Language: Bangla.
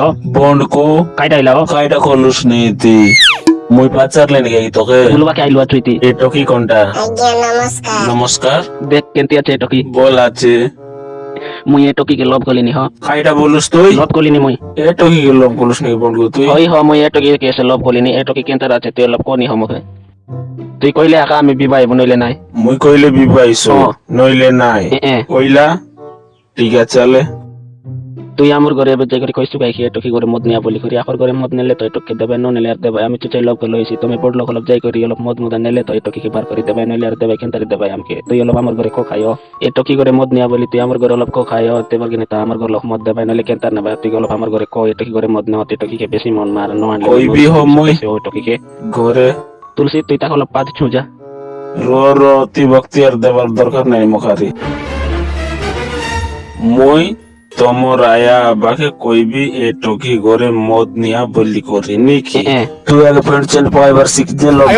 ও বন্ড কো কাইটা আইলা ও কাইটা কলুস নীতি মুই তোকে বলবা কে আইলো তুইতি এই টকি কোনটা নমস্কার নমস্কার দেখ কেনতি আছে এটকি বল আছে মুই এটকিকে লভ কলিনি হ কাইটা বলুস তুই লভ কলিনি মুই এ টকি কে লোক কলুস বন্ড তুই ওই হ মুই এটকি কেসে লভ কলিনি এটকি কেনতার আছে তুই লভ কনি হ মুখে তুই কইলে আকা আমি বিবাহ নইলে নাই? মুই কইলে বিবাহিছো নইলে নাই। কইলা ঠিক আছে তুই আমার ঘরে এবার যাই করে কইছু গাই এটকি করে মদ নিয়া বলি করি আকর ঘরে মদ নিলে তো এটকি দেবে ন নিলে আর দেবে আমি তো চাই করে লইছি তুমি বড় লোক যাই করি অলপ মদ মদ নিলে তো এটকি কে বার করে দেবে নইলে আর দেবে কেনতারে দেবে আমাকে। তুই অলপ আমার ঘরে কো খাইও এটকি করে মদ নিয়া বলি তুই আমার ঘরে অলপ কো খাইও তেবার কিনে তা আমার ঘরে অলপ মদ দেবে নইলে কেনতার নেবে তুই অলপ আমার ঘরে কো এটকি করে মদ নেওয়া এটকি কে বেশি মন মার ন আনলে কইবি হ মুই। এটকি কে ঘরে তুলসী তুই তাহলে পাঁচ ছুঁজা রো রো অতি ভক্তি আর দেবার দরকার নাই মুখারি মই তোমর আয়া আবাকে কইবি এ টকি ঘরে মদ নিয়া বলি করি নিকি এ এ তুই আগে প্যান্ট চেন্ট পাইবার শিখ যে লোক